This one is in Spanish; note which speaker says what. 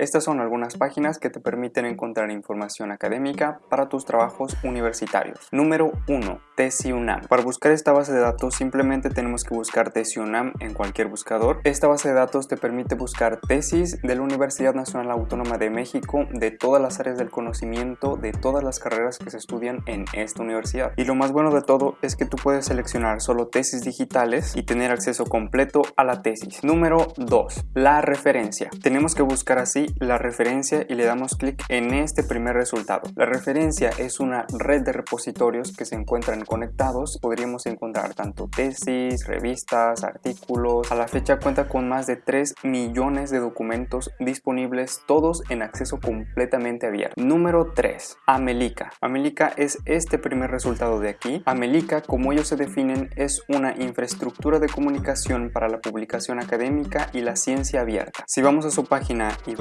Speaker 1: Estas son algunas páginas que te permiten encontrar información académica para tus trabajos universitarios. Número 1. TesiUNAM. Para buscar esta base de datos simplemente tenemos que buscar TesiUNAM en cualquier buscador. Esta base de datos te permite buscar tesis de la Universidad Nacional Autónoma de México, de todas las áreas del conocimiento, de todas las carreras que se estudian en esta universidad. Y lo más bueno de todo es que tú puedes seleccionar solo tesis digitales y tener acceso completo a la tesis. Número 2. La referencia. Tenemos que buscar así la referencia y le damos clic en este primer resultado. La referencia es una red de repositorios que se encuentran conectados. Podríamos encontrar tanto tesis, revistas, artículos. A la fecha cuenta con más de 3 millones de documentos disponibles, todos en acceso completamente abierto. Número 3. Amelica. Amelica es este primer resultado de aquí. Amelica, como ellos se definen, es una infraestructura de comunicación para la publicación académica y la ciencia abierta. Si vamos a su página y bajamos